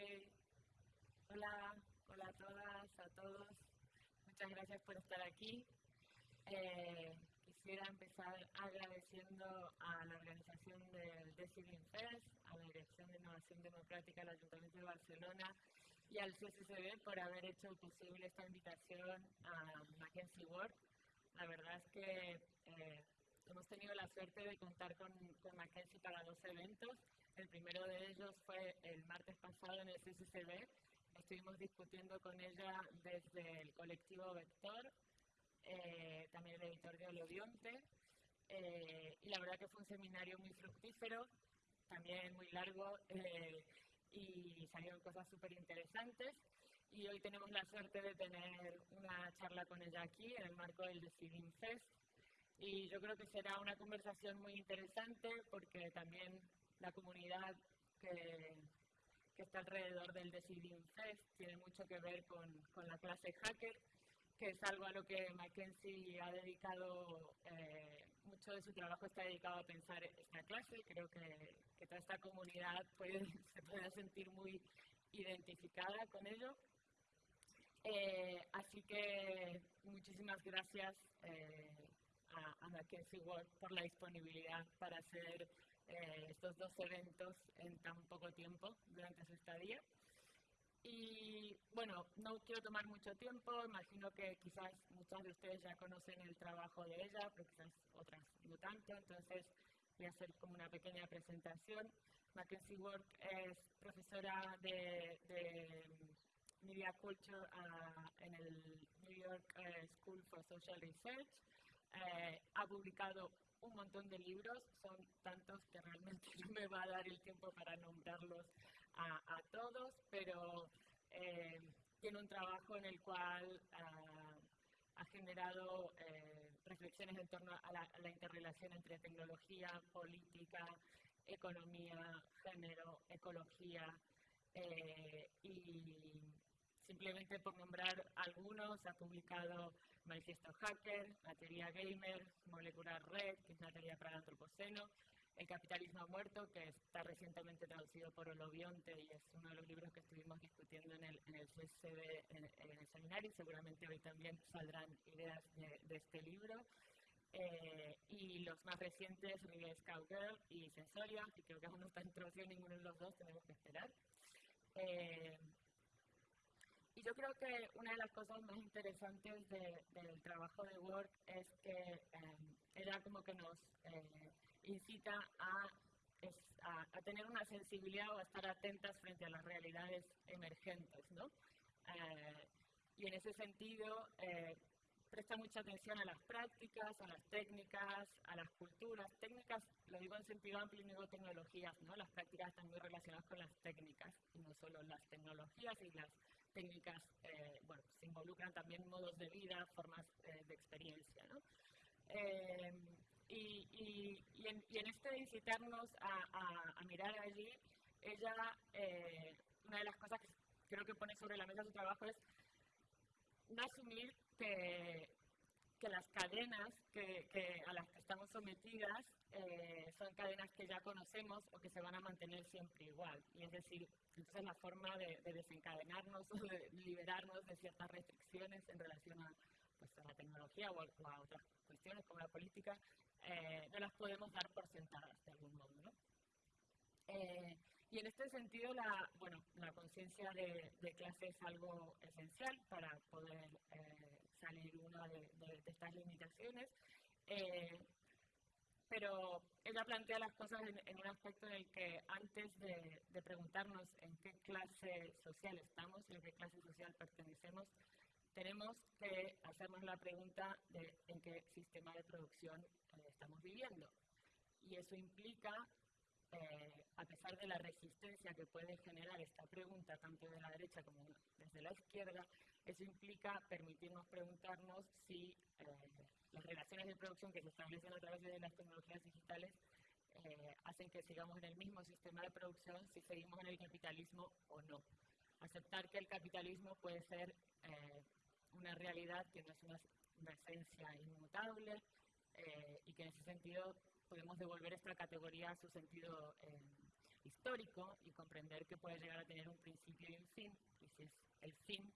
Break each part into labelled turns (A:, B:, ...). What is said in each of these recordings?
A: Hola, hola a todas, a todos. Muchas gracias por estar aquí. Eh, quisiera empezar agradeciendo a la organización del Decidim Fest, a la Dirección de Innovación Democrática del Ayuntamiento de Barcelona y al CSCB por haber hecho posible esta invitación a Mackenzie Work. La verdad es que eh, hemos tenido la suerte de contar con, con Mackenzie para dos eventos. El primero de ellos fue el martes pasado en el CCCB. Estuvimos discutiendo con ella desde el colectivo Vector, eh, también el editor de Olodionte, eh, y la verdad que fue un seminario muy fructífero, también muy largo, eh, y salieron cosas súper interesantes. Y hoy tenemos la suerte de tener una charla con ella aquí en el marco del Deciding Fest. Y yo creo que será una conversación muy interesante porque también la comunidad que, que está alrededor del Deciding Fest tiene mucho que ver con, con, la clase hacker, que es algo a lo que Mackenzie ha dedicado, eh, mucho de su trabajo está dedicado a pensar esta clase. Creo que, que toda esta comunidad puede, se puede sentir muy identificada con ello. Eh, así que muchísimas gracias eh, a, Mackenzie Ward por la disponibilidad para hacer eh, estos dos eventos en tan poco tiempo durante su estadía. Y bueno, no quiero tomar mucho tiempo, imagino que quizás muchos de ustedes ya conocen el trabajo de ella, pero quizás otras no tanto, entonces voy a hacer como una pequeña presentación. Mackenzie Work es profesora de, Media Culture uh, en el New York uh, School for Social Research. Eh, ha publicado un montón de libros, son tantos que realmente no me va a dar el tiempo para nombrarlos a, todos, pero eh, tiene un trabajo en el cual uh, ha generado eh, reflexiones en torno a la, interrelación entre tecnología, política, economía, género, ecología y simplemente por nombrar algunos, ha publicado Manifiesto Hacker, La gamer, Molecular Red, que es una teoría para el antropoceno, El capitalismo muerto, que está recientemente traducido por Olobionte y es uno de los libros que estuvimos discutiendo en el, en el CSD, en, en el seminario, seguramente hoy también saldrán ideas de, este libro. Eh, y los más recientes, Rebel Cowgirl y Sensoria, y creo que aún no está en traducción ninguno de los dos, tenemos que esperar. Eh, y yo creo que una de las cosas más interesantes de, del trabajo de Work es que eh, ella como que nos eh, incita a, a, tener una sensibilidad o a estar atentas frente a las realidades emergentes, ¿no? Eh, y en ese sentido eh, presta mucha atención a las prácticas, a las técnicas, a las culturas. Técnicas, lo digo en sentido amplio, no digo tecnologías, ¿no? Las prácticas están muy relacionadas con las técnicas, y no solo las tecnologías y las técnicas, eh, bueno, se involucran también modos de vida, formas eh, de experiencia, ¿no? Eh, y, y, en, en, este incitarnos a, a, a mirar allí, ella, eh, una de las cosas que creo que pone sobre la mesa su trabajo es no asumir que, que las cadenas que, que, a las que estamos sometidas eh, son cadenas que ya conocemos o que se van a mantener siempre igual. Y es decir, entonces la forma de, de desencadenarnos o de liberarnos de ciertas restricciones en relación a, pues, a la tecnología o a, otras cuestiones como la política, eh, no las podemos dar por sentadas de algún modo. ¿no? Eh, y en este sentido, la, bueno, la conciencia de, clase es algo esencial para poder salir una de, estas limitaciones. Pero ella plantea las cosas en, un aspecto en el que antes de, de, preguntarnos en qué clase social estamos y a qué clase social pertenecemos, tenemos que hacernos la pregunta de en qué sistema de producción eh, estamos viviendo. Y eso implica, eh, a pesar de la resistencia que puede generar esta pregunta, tanto de la derecha como desde la izquierda, eso implica permitirnos preguntarnos si eh, las relaciones de producción que se establecen a través de las tecnologías digitales eh, hacen que sigamos en el mismo sistema de producción si seguimos en el capitalismo o no. Aceptar que el capitalismo puede ser eh, una realidad que no es una, esencia inmutable y que en ese sentido podemos devolver esta categoría a su sentido histórico y comprender que puede llegar a tener un principio y un fin, y si es el fin,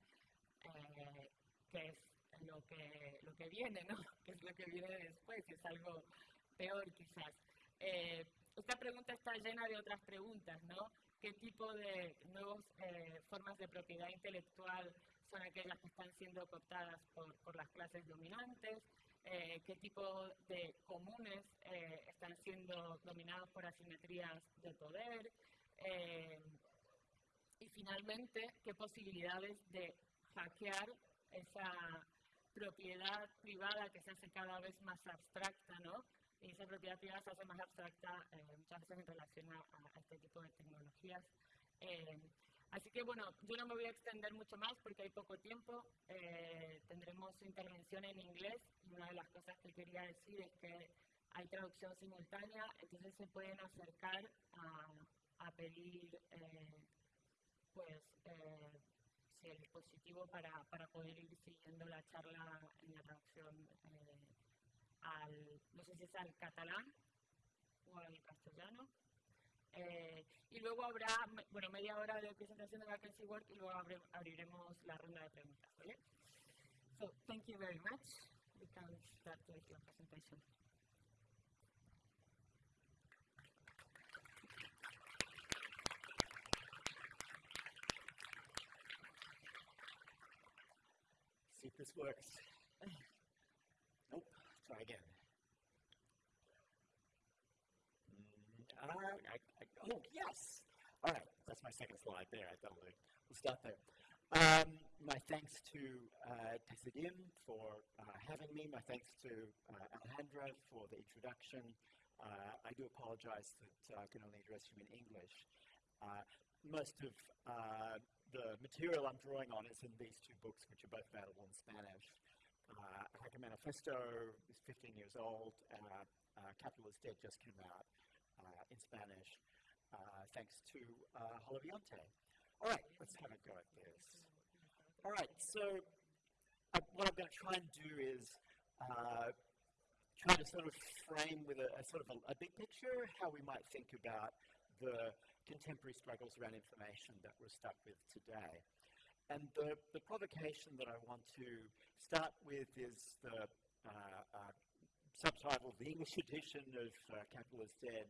A: eh, que es lo que, lo que viene, ¿no? que es lo que viene después, es algo peor quizás. Eh, esta pregunta está llena de otras preguntas, ¿no? ¿Qué tipo de nuevas eh, formas de propiedad intelectual son aquellas que están siendo cooptadas por, por las clases dominantes? Eh, ¿Qué tipo de comunes están siendo dominados por asimetrías de poder? y finalmente, ¿qué posibilidades de hackear esa propiedad privada que se hace cada vez más abstracta, ¿no? Y esa propiedad privada se hace más abstracta eh, muchas veces en relación a, este tipo de tecnologías. Eh, así que bueno, yo no me voy a extender mucho más porque hay poco tiempo. Eh, tendremos intervención en inglés y una de las cosas que quería decir es que hay traducción simultánea, entonces se pueden acercar a, a pedir pues el dispositivo para, para poder ir siguiendo la charla en la traducción eh, al, no sé si es al catalán o al castellano. Eh, y luego habrá, bueno, media hora de presentación de Vacancy Work y luego abriremos la ronda de preguntas, ¿vale? So, thank you very much. We can start with your presentation.
B: Works. Nope, try again. Mm, I, I, oh, yes! All right, that's my second slide there. I thought we'll start there. Um, my thanks to uh, for uh, having me. My thanks to uh, Alejandra for the introduction. Uh, I do apologize that uh, I can only address you in English. Uh, most of uh, the material I'm drawing on is in these two books, which are both available in Spanish. Uh, Hacker Manifesto is 15 years old. Uh, uh, Capital is Dead just came out uh, in Spanish, uh, thanks to uh, Holobionte. All right, let's have a go at this. All right, so uh, what I'm going to try and do is try to sort of frame with a, a sort of a, a big picture how we might think about the contemporary struggles around information that we're stuck with today. And the, the provocation that I want to start with is the uh, uh, subtitle, the English edition of uh, Dead.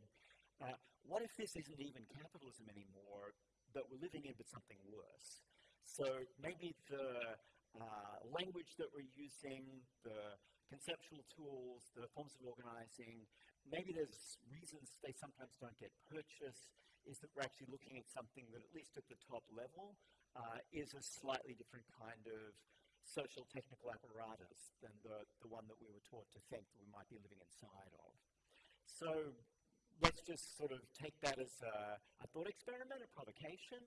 B: Uh, what if this isn't even capitalism anymore, but we're living in but something worse? So maybe the uh, language that we're using, the conceptual tools, the forms of organizing, maybe there's reasons they sometimes don't get purchased, is that we're actually looking at something that, at least at the top level, uh, is a slightly different kind of social technical apparatus than the, the one that we were taught to think that we might be living inside of. So let's just sort of take that as a, a thought experiment, a provocation.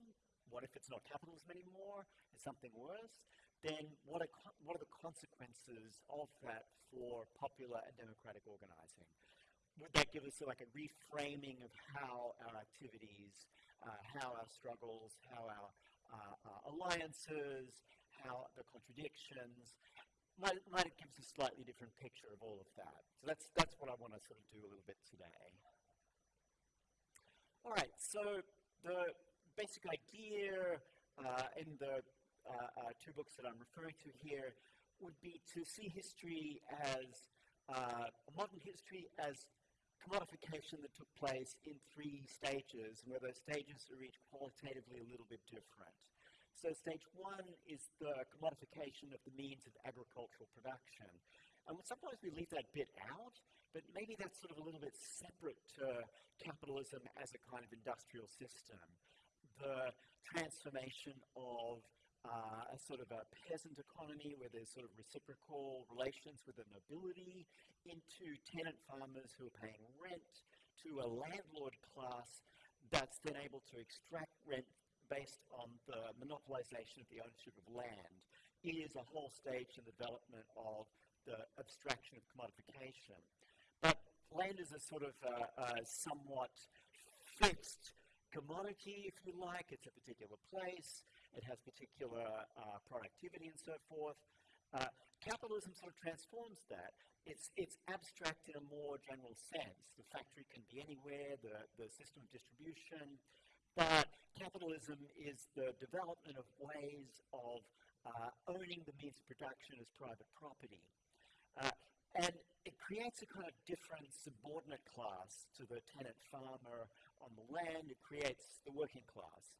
B: What if it's not capitalism anymore? It's something worse? Then what are, what are the consequences of that for popular and democratic organizing? Would that give us like a reframing of how our activities, uh, how our struggles, how our uh, uh, alliances, how the contradictions, might, might it give us a slightly different picture of all of that. So that's, that's what I want to sort of do a little bit today. All right, so the basic idea uh, in the uh, uh, two books that I'm referring to here would be to see history as modern history as commodification that took place in three stages, and where those stages are each qualitatively a little bit different. So stage one is the commodification of the means of agricultural production. And sometimes we leave that bit out, but maybe that's sort of a little bit separate to capitalism as a kind of industrial system. The transformation of uh, a sort of a peasant economy where there's sort of reciprocal relations with the nobility into tenant farmers who are paying rent to a landlord class that's then able to extract rent based on the monopolization of the ownership of land is a whole stage in the development of the abstraction of commodification. But land is a sort of a, a somewhat fixed commodity, if you like. It's a particular place. It has particular uh, productivity and so forth. Uh, capitalism sort of transforms that. It's, it's abstract in a more general sense. The factory can be anywhere, the, the system of distribution but capitalism is the development of ways of uh, owning the means of production as private property. Uh, and it creates a kind of different subordinate class to the tenant farmer on the land. It creates the working class.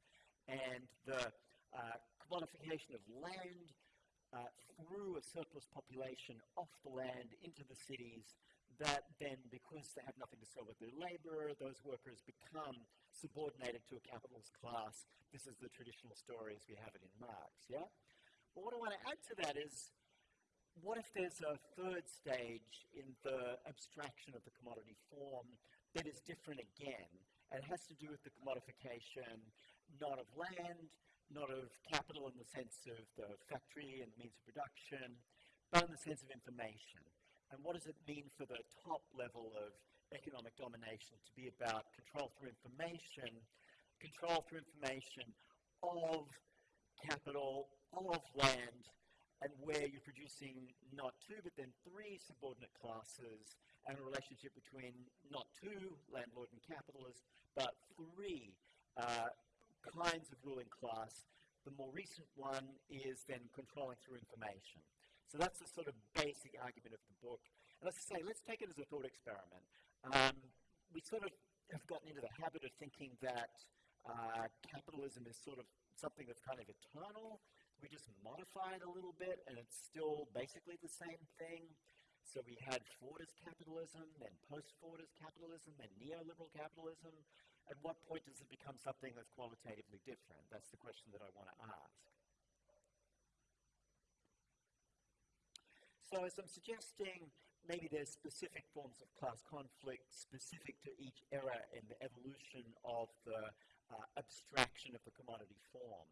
B: And the commodification of land uh, through a surplus population off the land into the cities that then, because they have nothing to sell with their labor, those workers become subordinated to a capitalist class. This is the traditional story as we have it in Marx, yeah? But what I want to add to that is, what if there's a third stage in the abstraction of the commodity form that is different again, and has to do with the commodification not of land, not of capital in the sense of the factory and the means of production, but in the sense of information. And what does it mean for the top level of economic domination to be about control through information, control through information of capital, of land, and where you're producing not two but then three subordinate classes and a relationship between not two, landlord and capitalist, but three uh, kinds of ruling class. The more recent one is then controlling through information. So that's the sort of basic argument of the book. And let's say, let's take it as a thought experiment. Um, we sort of have gotten into the habit of thinking that uh, capitalism is sort of something that's kind of eternal. We just modify it a little bit, and it's still basically the same thing. So we had Fordist capitalism, then post-Fordist capitalism, then neoliberal capitalism. At what point does it become something that's qualitatively different? That's the question that I want to ask. So as I'm suggesting, maybe there's specific forms of class conflict specific to each era in the evolution of the uh, abstraction of the commodity form.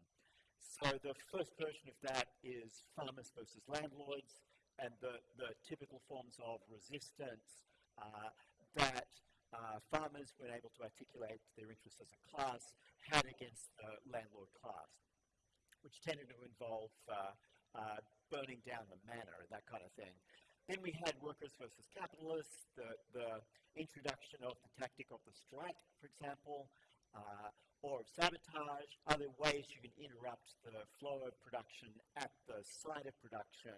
B: So the first version of that is farmers versus landlords, and the, the typical forms of resistance uh, that uh, farmers, when able to articulate their interests as a class, had against the landlord class, which tended to involve uh, uh, burning down the manor, and that kind of thing. Then we had workers versus capitalists, the, the introduction of the tactic of the strike, for example, uh, or of sabotage, other ways you can interrupt the flow of production at the site of production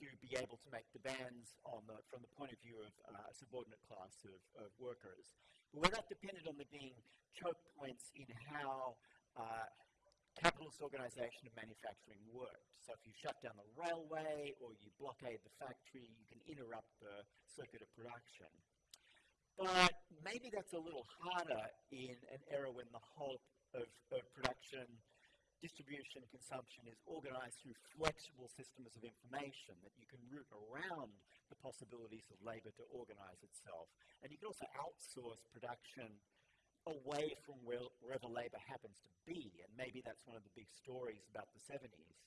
B: to be able to make demands on the, from the point of view of uh, a subordinate class of, of workers. But where that depended on there being choke points in how uh, capitalist organization of manufacturing worked. So if you shut down the railway or you blockade the factory, you can interrupt the circuit of production. But maybe that's a little harder in an era when the whole of, of production, distribution, consumption is organized through flexible systems of information that you can route around the possibilities of labor to organize itself. And you can also outsource production away from where, wherever labor happens to be. And maybe that's one of the big stories about the 70s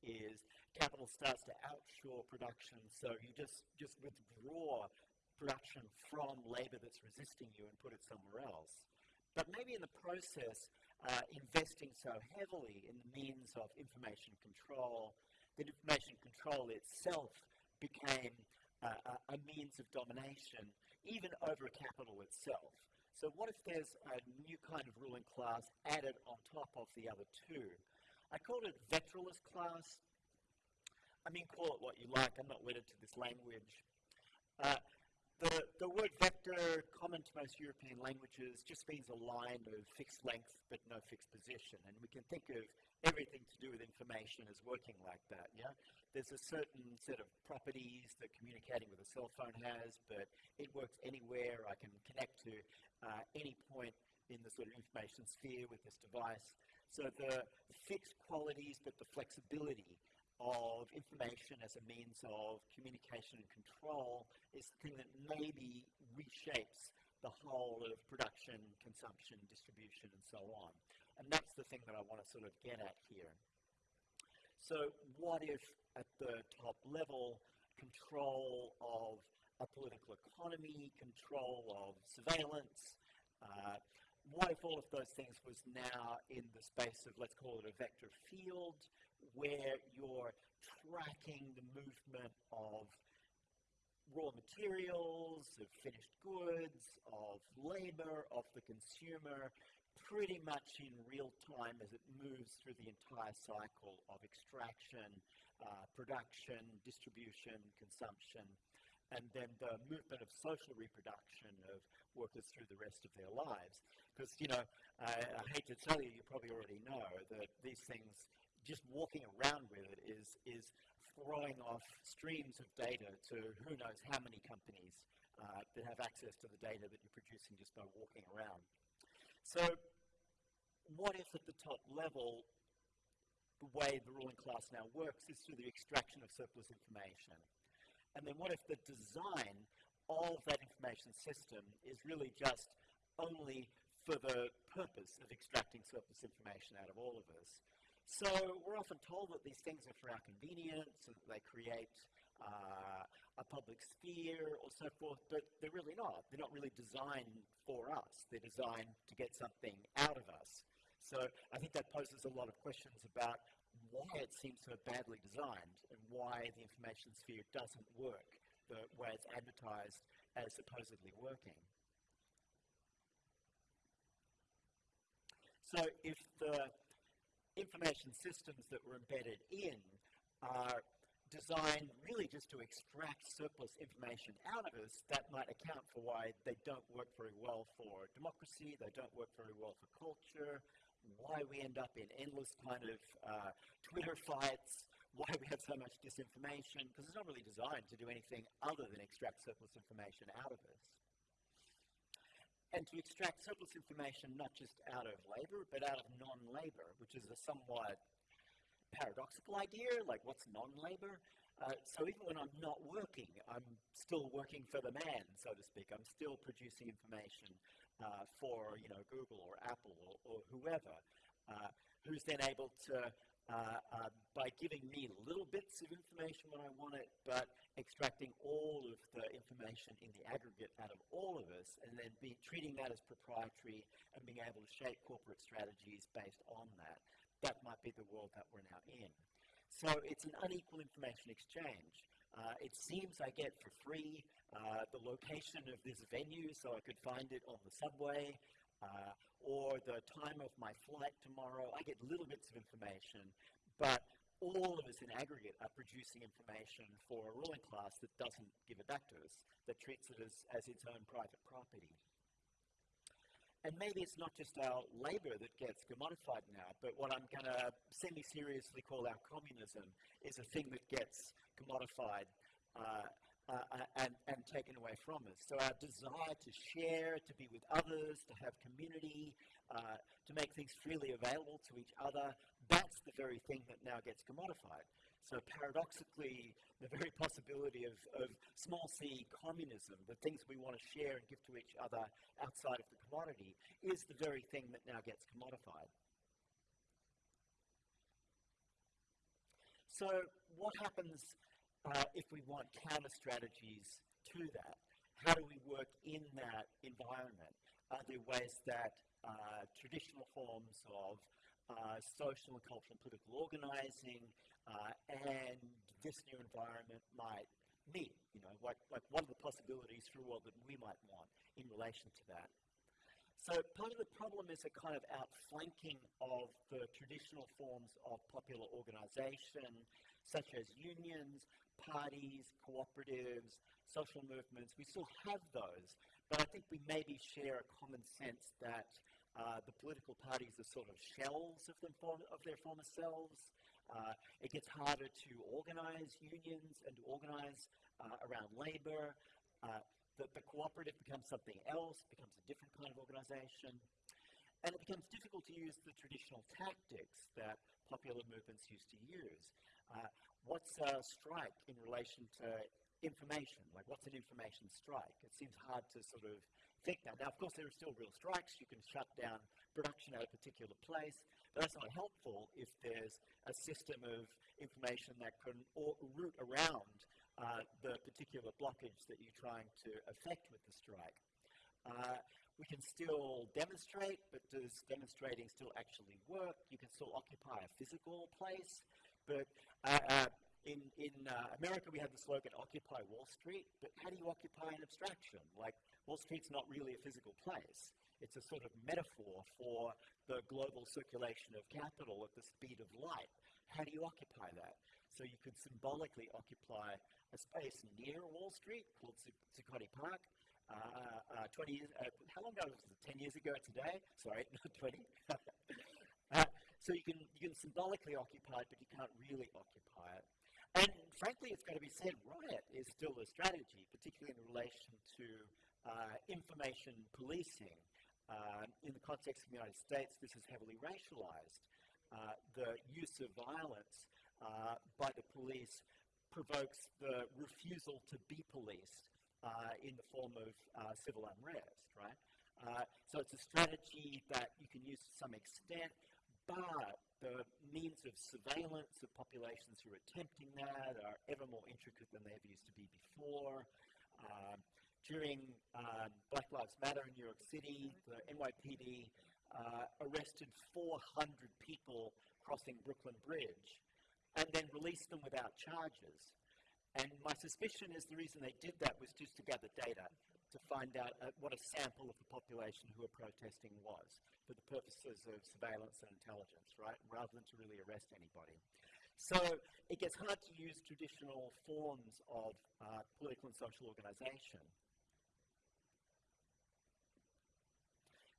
B: is capital starts to outshore production, so you just, just withdraw production from labor that's resisting you and put it somewhere else. But maybe in the process, uh, investing so heavily in the means of information control, that information control itself became uh, a, means of domination, even over capital itself. So what if there's a new kind of ruling class added on top of the other two? I called it vectoralist class. I mean, call it what you like. I'm not wedded to this language. Uh, the, the word vector, common to most European languages, just means a line of fixed length but no fixed position. And we can think of everything to do with information as working like that, yeah? There's a certain set of properties that communicating with a cell phone has, but it works anywhere. I can connect to uh, any point in the sort of information sphere with this device. So the fixed qualities, but the flexibility of information as a means of communication and control is the thing that maybe reshapes the whole of production, consumption, distribution, and so on. And that's the thing that I want to sort of get at here. So what if at the top level, control of a political economy, control of surveillance. Uh, what if all of those things was now in the space of, let's call it a vector field, where you're tracking the movement of raw materials, of finished goods, of labor, of the consumer, pretty much in real time as it moves through the entire cycle of extraction, uh, production, distribution, consumption, and then the movement of social reproduction of workers through the rest of their lives. Because, you know, I, I hate to tell you, you probably already know that these things, just walking around with it is, is throwing off streams of data to who knows how many companies uh, that have access to the data that you're producing just by walking around. So what if at the top level the way the ruling class now works is through the extraction of surplus information? And then what if the design of that information system is really just only for the purpose of extracting surplus information out of all of us? So we're often told that these things are for our convenience and that they create uh, a public sphere or so forth, but they're really not. They're not really designed for us. They're designed to get something out of us. So I think that poses a lot of questions about why it seems so badly designed and why the information sphere doesn't work the way it's advertised as supposedly working. So if the information systems that were embedded in are designed really just to extract surplus information out of us, that might account for why they don't work very well for democracy, they don't work very well for culture, why we end up in endless kind of uh, Twitter fights, why we have so much disinformation, because it's not really designed to do anything other than extract surplus information out of us. And to extract surplus information not just out of labor, but out of non-labor, which is a somewhat paradoxical idea, like what's non-labor? Uh, so even when I'm not working, I'm still working for the man, so to speak. I'm still producing information uh, for you know Google or Apple or, or whoever, uh, who's then able to, uh, uh, by giving me little bits of information when I want it, but extracting all of the information in the aggregate out of all of us, and then be treating that as proprietary and being able to shape corporate strategies based on that. That might be the world that we're now in. So it's an unequal information exchange. Uh, it seems I get for free uh, the location of this venue so I could find it on the subway uh, or the time of my flight tomorrow. I get little bits of information, but all of us in aggregate are producing information for a ruling class that doesn't give it back to us, that treats it as, as its own private property. And maybe it's not just our labor that gets commodified now, but what I'm going to semi-seriously call our communism is a thing that gets commodified uh, uh, and, and taken away from us. So our desire to share, to be with others, to have community, uh, to make things freely available to each other, that's the very thing that now gets commodified. So paradoxically, the very possibility of, of small c communism, the things we want to share and give to each other outside of the commodity, is the very thing that now gets commodified. So what happens uh, if we want counter strategies to that? How do we work in that environment? Are there ways that uh, traditional forms of uh, social and cultural and political organizing, uh, and this new environment might meet. You know, like, like what are the possibilities for world that we might want in relation to that? So part of the problem is a kind of outflanking of the traditional forms of popular organization, such as unions, parties, cooperatives, social movements. We still have those, but I think we maybe share a common sense that uh, the political parties are sort of shells of, them form, of their former selves. Uh, it gets harder to organize unions and to organize uh, around labor. Uh, the, the cooperative becomes something else, becomes a different kind of organization. And it becomes difficult to use the traditional tactics that popular movements used to use. Uh, what's a strike in relation to information? Like, what's an information strike? It seems hard to sort of think that. Now, of course, there are still real strikes. You can shut down production at a particular place, but that's not helpful if there's a system of information that can root around uh, the particular blockage that you're trying to affect with the strike. Uh, we can still demonstrate, but does demonstrating still actually work? You can still occupy a physical place, but uh, uh in, in uh, America, we have the slogan, Occupy Wall Street, but how do you occupy an abstraction? Like, Wall Street's not really a physical place. It's a sort of metaphor for the global circulation of capital at the speed of light. How do you occupy that? So you could symbolically occupy a space near Wall Street called Zuccotti Park. Uh, uh, 20 years, uh, how long ago was it? 10 years ago today? Sorry, not 20. So you can, you can symbolically occupy it, but you can't really occupy it. And frankly, it's got to be said, riot is still a strategy, particularly in relation to uh, information policing. Uh, in the context of the United States, this is heavily racialized. Uh, the use of violence uh, by the police provokes the refusal to be policed uh, in the form of uh, civil unrest, right? so it's a strategy that you can use to some extent, but the means of surveillance of populations who are attempting that are ever more intricate than they ever used to be before. Um, during um, Black Lives Matter in New York City, the NYPD uh, arrested 400 people crossing Brooklyn Bridge and then released them without charges. And my suspicion is the reason they did that was just to gather data to find out uh, what a sample of the population who were protesting was for the purposes of surveillance and intelligence, right, rather than to really arrest anybody. So it gets hard to use traditional forms of uh, political and social organization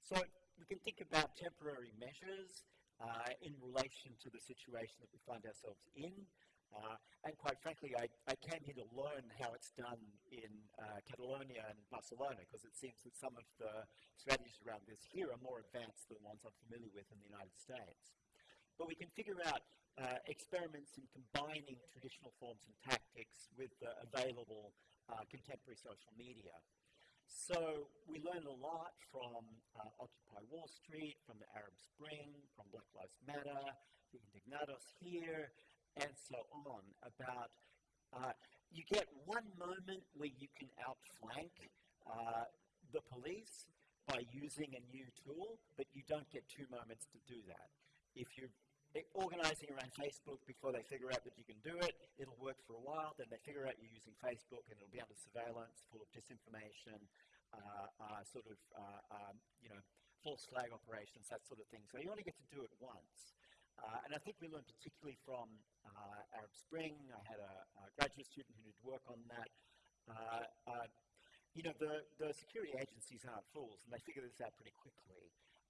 B: So we can think about temporary measures uh, in relation to the situation that we find ourselves in. Uh, and quite frankly, I, I, came here to learn how it's done in uh, Catalonia and Barcelona because it seems that some of the strategies around this here are more advanced than the ones I'm familiar with in the United States. But we can figure out uh, experiments in combining traditional forms and tactics with the available uh, contemporary social media. So we learn a lot from uh, Occupy Wall Street, from the Arab Spring, from Black Lives Matter, the Indignados here, and so on about uh, you get one moment where you can outflank uh, the police by using a new tool, but you don't get two moments to do that. If you're organizing around Facebook before they figure out that you can do it, it'll work for a while, then they figure out you're using Facebook and it'll be under surveillance, full of disinformation, uh, uh, sort of, uh, um, you know, false flag operations, that sort of thing. So you only get to do it once. Uh, and I think we learned particularly from uh, Arab Spring. I had a, a, graduate student who did work on that. you know, the, the security agencies aren't fools, and they figure this out pretty quickly.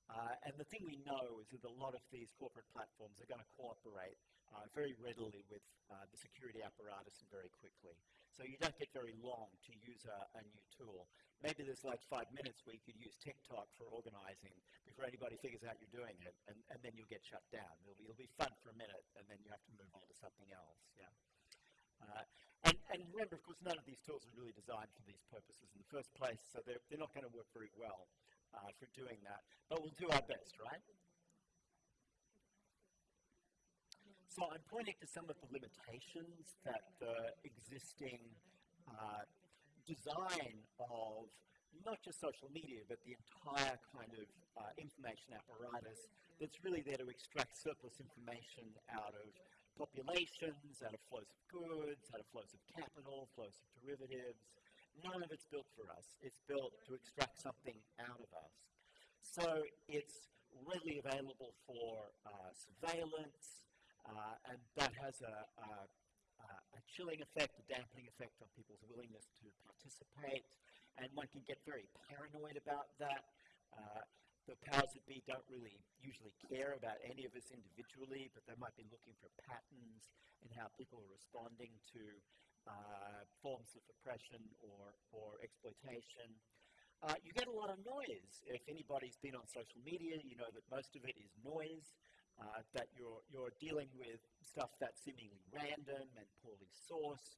B: Uh, and the thing we know is that a lot of these corporate platforms are going to cooperate uh, very readily with uh, the security apparatus and very quickly. So you don't get very long to use a, a, new tool. Maybe there's like five minutes where you could use TikTok for organizing before anybody figures out you're doing it, and, and then you'll get shut down. It'll be, it'll be fun for a minute, and then you have to move on to something else. Yeah. Uh, and, and, remember, of course, none of these tools are really designed for these purposes in the first place, so they're, they're not going to work very well uh, for doing that. But we'll do our best, right? So I'm pointing to some of the limitations that the existing uh, design of not just social media, but the entire kind of uh, information apparatus that's really there to extract surplus information out of populations, out of flows of goods, out of flows of capital, flows of derivatives, none of it's built for us. It's built to extract something out of us. So it's readily available for uh, surveillance, uh, and that has a, a, a, chilling effect, a dampening effect on people's willingness to participate, and one can get very paranoid about that. Uh, the powers that be don't really usually care about any of us individually, but they might be looking for patterns in how people are responding to uh, forms of oppression or, or exploitation. Uh, you get a lot of noise. If anybody's been on social media, you know that most of it is noise, uh, that you're, you're dealing with stuff that's seemingly random and poorly sourced,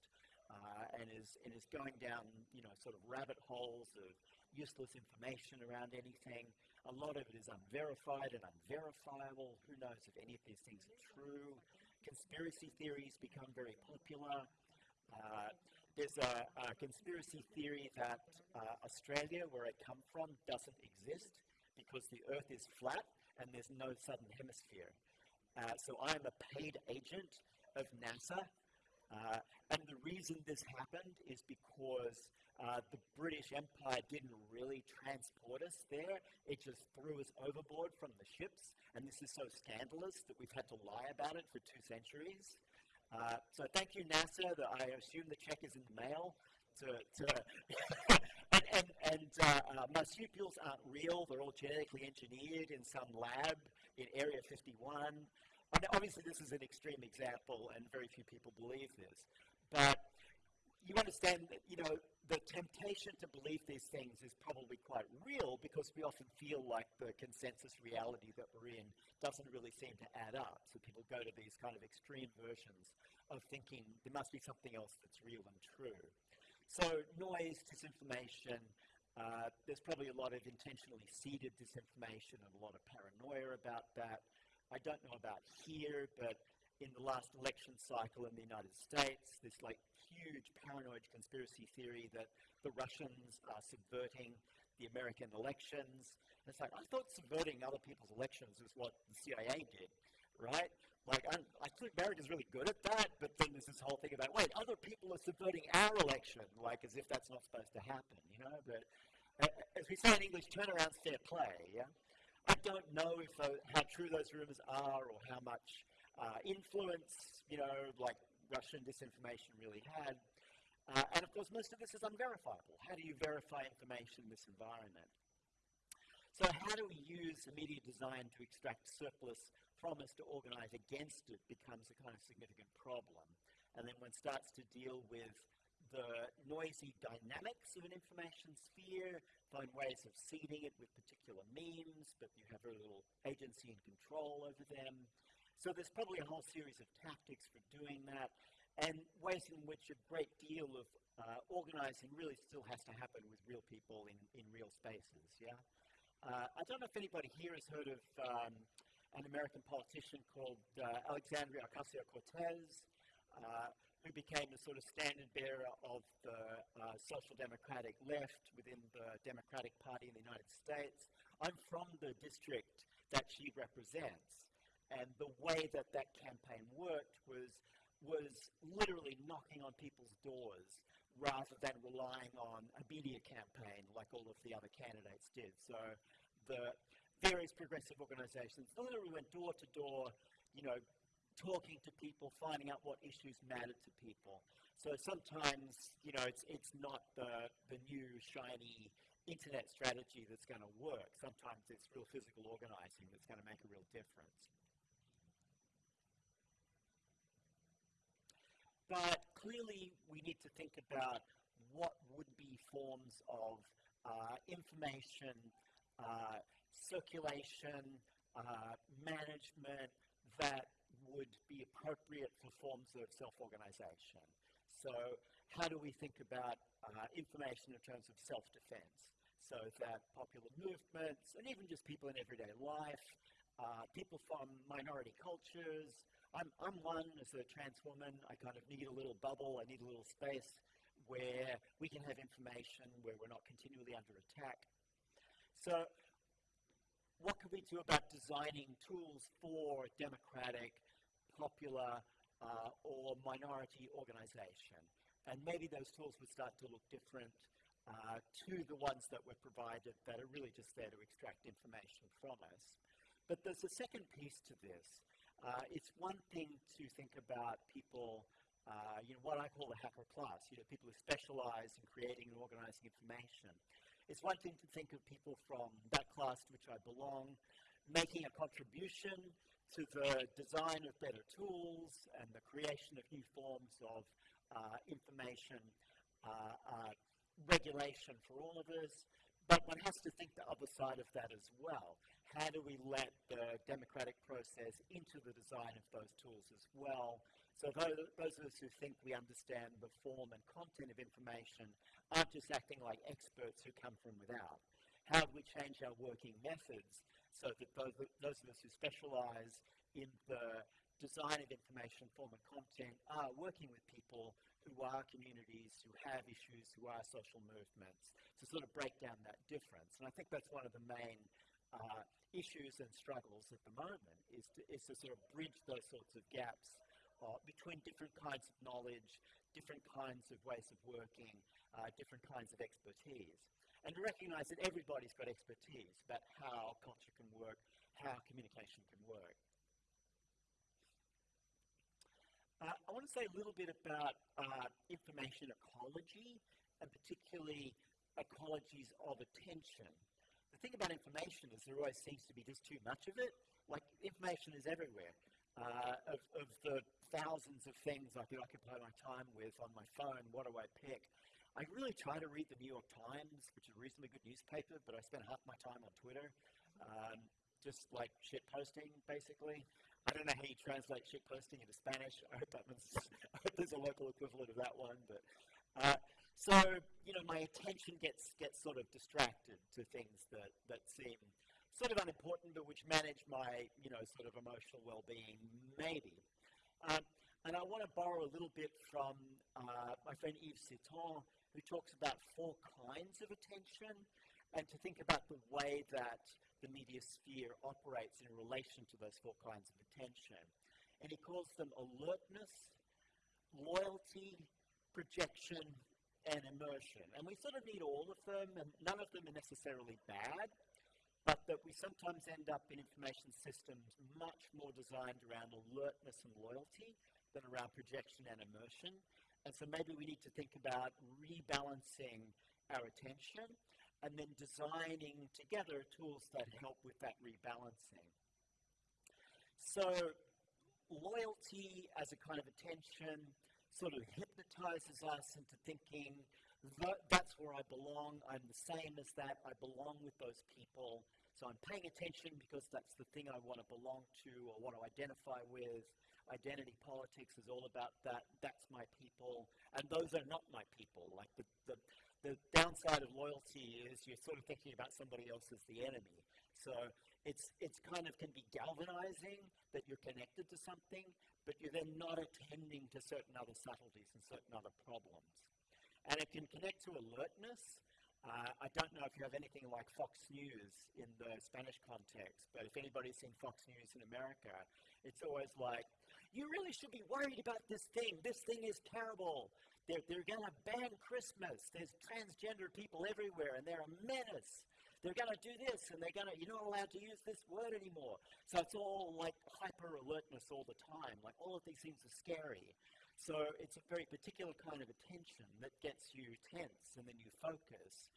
B: uh, and, is, and is going down, you know, sort of rabbit holes of useless information around anything. A lot of it is unverified and unverifiable. Who knows if any of these things are true? Conspiracy theories become very popular. Uh, there's a, a, conspiracy theory that uh, Australia, where I come from, doesn't exist because the Earth is flat and there's no southern hemisphere. Uh, so I am a paid agent of NASA, uh, and the reason this happened is because uh, the British Empire didn't really transport us there. It just threw us overboard from the ships, and this is so scandalous that we've had to lie about it for two centuries. Uh, so thank you, NASA. That I assume the check is in the mail. To, to and and, and uh, uh, marsupials aren't real. They're all genetically engineered in some lab in Area 51. I mean, obviously, this is an extreme example, and very few people believe this. But you understand that, you know, the temptation to believe these things is probably quite real because we often feel like the consensus reality that we're in doesn't really seem to add up. So people go to these kind of extreme versions of thinking there must be something else that's real and true. So noise, disinformation, uh, there's probably a lot of intentionally seeded disinformation and a lot of paranoia about that. I don't know about here, but in the last election cycle in the United States, this like huge paranoid conspiracy theory that the Russians are subverting the American elections. And it's like, I thought subverting other people's elections was what the CIA did, right? Like, I'm, I think America's really good at that, but then there's this whole thing about, wait, other people are subverting our election, like as if that's not supposed to happen, you know? But uh, as we say in English, turnaround's fair play, yeah? I don't know if uh, how true those rumors are or how much uh, influence, you know, like Russian disinformation really had. Uh, and of course, most of this is unverifiable. How do you verify information in this environment? So how do we use media design to extract surplus from us to organize against it becomes a kind of significant problem. And then one starts to deal with the noisy dynamics of an information sphere, find ways of seeding it with particular memes, but you have very little agency and control over them. So there's probably a whole series of tactics for doing that, and ways in which a great deal of uh, organizing really still has to happen with real people in, in real spaces, yeah? Uh, I don't know if anybody here has heard of um, an American politician called uh, Alexandria Ocasio-Cortez, uh, who became the sort of standard bearer of the uh, social democratic left within the Democratic Party in the United States. I'm from the district that she represents. And the way that that campaign worked was, was literally knocking on people's doors rather than relying on a media campaign like all of the other candidates did. So the various progressive organizations literally went door to door, you know, talking to people, finding out what issues mattered to people. So sometimes, you know, it's, it's not the, the new shiny internet strategy that's going to work. Sometimes it's real physical organizing that's going to make a real difference. But clearly, we need to think about what would be forms of uh, information uh, circulation, uh, management that would be appropriate for forms of self-organization. So how do we think about uh, information in terms of self-defense? So that popular movements, and even just people in everyday life, uh, people from minority cultures, I'm, I'm one as a trans woman. I kind of need a little bubble. I need a little space where we can have information, where we're not continually under attack. So what can we do about designing tools for democratic, popular, uh, or minority organization? And maybe those tools would start to look different uh, to the ones that were provided that are really just there to extract information from us. But there's a second piece to this, uh, it's one thing to think about people, uh, you know, what I call the hacker class, you know, people who specialize in creating and organizing information. It's one thing to think of people from that class to which I belong, making a contribution to the design of better tools and the creation of new forms of uh, information uh, uh, regulation for all of us. But one has to think the other side of that as well how do we let the democratic process into the design of those tools as well? So those, those of us who think we understand the form and content of information aren't just acting like experts who come from without. How do we change our working methods so that those, those of us who specialize in the design of information, form and content are working with people who are communities, who have issues, who are social movements, to sort of break down that difference. And I think that's one of the main uh, issues and struggles at the moment is to, is to sort of bridge those sorts of gaps uh, between different kinds of knowledge, different kinds of ways of working, uh, different kinds of expertise. And to recognize that everybody's got expertise about how culture can work, how communication can work. Uh, I want to say a little bit about uh, information ecology, and particularly ecologies of attention. The thing about information is there always seems to be just too much of it. Like, information is everywhere. Uh, of, of, the thousands of things I could occupy my time with on my phone, what do I pick? I really try to read the New York Times, which is a reasonably good newspaper, but I spend half my time on Twitter, um, just like shit posting, basically. I don't know how you translate shit posting into Spanish. I hope that I hope there's a local equivalent of that one. But uh, so you know, my attention gets gets sort of distracted to things that that seem sort of unimportant, but which manage my you know sort of emotional well-being, maybe. Um, and I want to borrow a little bit from uh, my friend Yves Citton, who talks about four kinds of attention, and to think about the way that the media sphere operates in relation to those four kinds of attention. And he calls them alertness, loyalty, projection, and immersion. And we sort of need all of them, and none of them are necessarily bad, but that we sometimes end up in information systems much more designed around alertness and loyalty than around projection and immersion. And so maybe we need to think about rebalancing our attention and then designing together tools that help with that rebalancing. So loyalty as a kind of attention sort of hypnotizes us into thinking that that's where I belong, I'm the same as that, I belong with those people, so I'm paying attention because that's the thing I want to belong to or want to identify with. Identity politics is all about that, that's my people, and those are not my people. Like the, the, the downside of loyalty is you're sort of thinking about somebody else as the enemy. So it's, it's kind of can be galvanizing that you're connected to something, but you're then not attending to certain other subtleties and certain other problems. And it can connect to alertness. Uh, I don't know if you have anything like Fox News in the Spanish context, but if anybody's seen Fox News in America, it's always like, you really should be worried about this thing. This thing is terrible. They're, they're going to ban Christmas. There's transgender people everywhere, and they're a menace. They're going to do this, and they're going to, you're not allowed to use this word anymore. So it's all like hyper alertness all the time. Like all of these things are scary. So it's a very particular kind of attention that gets you tense, and then you focus.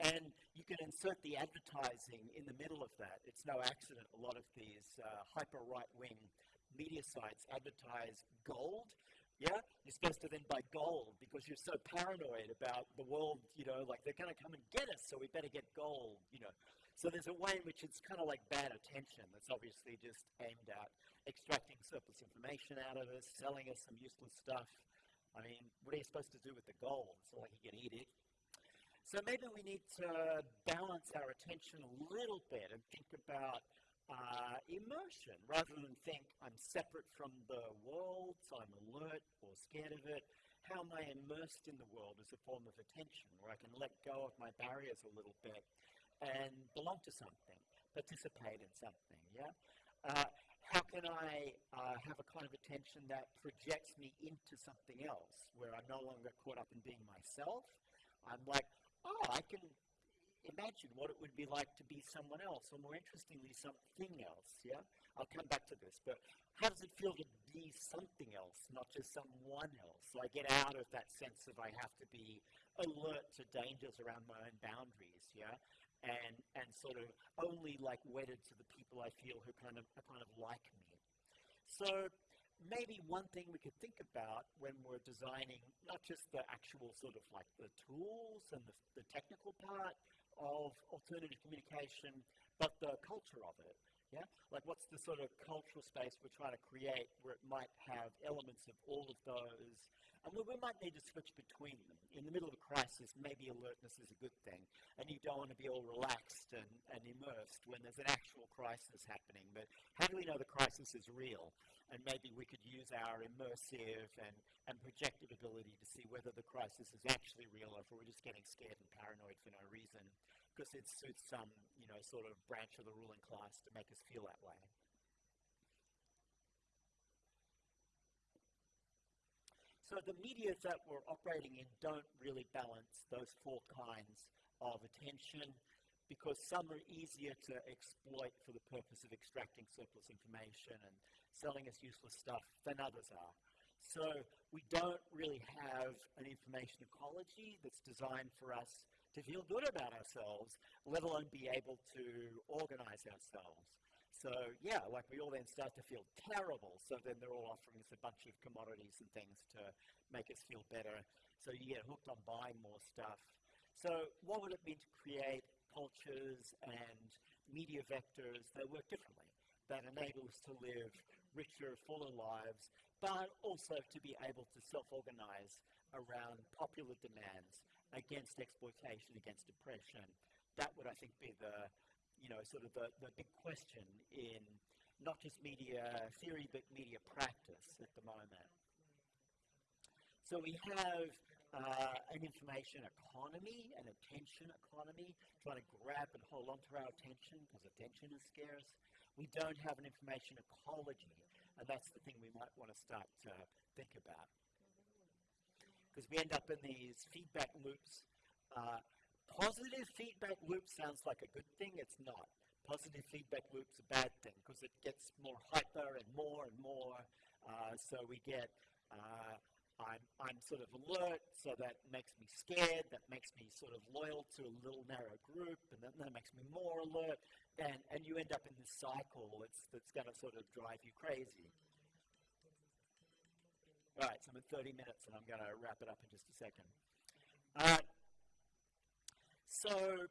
B: And you can insert the advertising in the middle of that. It's no accident a lot of these uh, hyper right wing media sites advertise gold yeah? You're supposed to then buy gold because you're so paranoid about the world, you know, like they're going to come and get us, so we better get gold, you know. So there's a way in which it's kind of like bad attention that's obviously just aimed at extracting surplus information out of us, selling us some useless stuff. I mean, what are you supposed to do with the gold? It's not like you can eat it. So maybe we need to balance our attention a little bit and think about uh, immersion rather than think I'm separate from the world, so I'm alert or scared of it. How am I immersed in the world as a form of attention where I can let go of my barriers a little bit and belong to something, participate in something, yeah? Uh, how can I uh, have a kind of attention that projects me into something else where I'm no longer caught up in being myself? I'm like, oh, I can imagine what it would be like to be someone else, or more interestingly, something else. Yeah, I'll come back to this. But how does it feel to be something else, not just someone else? So I get out of that sense of I have to be alert to dangers around my own boundaries. Yeah, and and sort of only like wedded to the people I feel who kind of are kind of like me. So maybe one thing we could think about when we're designing not just the actual sort of like the tools and the, the technical part, of alternative communication, but the culture of it. Yeah? Like what's the sort of cultural space we're trying to create where it might have elements of all of those and we, we might need to switch between them. In the middle of a crisis, maybe alertness is a good thing, and you don't want to be all relaxed and, and immersed when there's an actual crisis happening. But how do we know the crisis is real? And maybe we could use our immersive and, and projective ability to see whether the crisis is actually real or if we're just getting scared and paranoid for no reason because it suits some, you know, sort of branch of the ruling class to make us feel that way. So the media that we're operating in don't really balance those four kinds of attention because some are easier to exploit for the purpose of extracting surplus information and selling us useless stuff than others are. So we don't really have an information ecology that's designed for us to feel good about ourselves, let alone be able to organize ourselves. So yeah, like we all then start to feel terrible. So then they're all offering us a bunch of commodities and things to make us feel better. So you get hooked on buying more stuff. So what would it mean to create cultures and media vectors that work differently, that enable us to live richer, fuller lives, but also to be able to self-organize around popular demands against exploitation, against oppression. That would, I think, be the, you know, sort of the, the big question in not just media theory, but media practice at the moment. So we have uh, an information economy, an attention economy, trying to grab and hold on to our attention because attention is scarce. We don't have an information ecology, and that's the thing we might want to start to think about. Because we end up in these feedback loops. Uh, positive feedback loop sounds like a good thing, it's not. Positive feedback loop's a bad thing because it gets more hyper and more and more. Uh, so we get uh, I'm, I'm sort of alert, so that makes me scared, that makes me sort of loyal to a little narrow group, and then that makes me more alert, and, and you end up in this cycle that's, that's going to sort of drive you crazy. All right, so I'm at 30 minutes, and I'm going to wrap it up in just a second. Uh, so,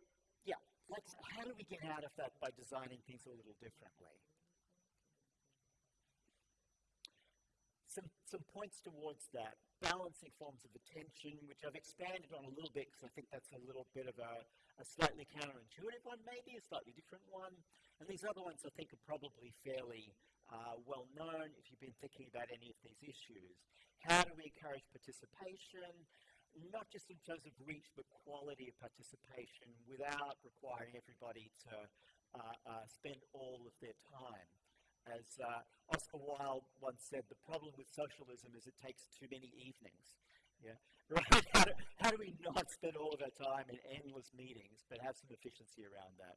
B: yeah, how do we get out of that by designing things a little differently? some, some points towards that. Balancing forms of attention, which I've expanded on a little bit because I think that's a little bit of a, a slightly counterintuitive one, maybe, a slightly different one. And these other ones I think are probably fairly uh, well known if you've been thinking about any of these issues. How do we encourage participation? Not just in terms of reach, but quality of participation without requiring everybody to uh, uh, spend all of their time. As uh, Oscar Wilde once said, the problem with socialism is it takes too many evenings. Yeah, right. How do, how do we not spend all of our time in endless meetings, but have some efficiency around that?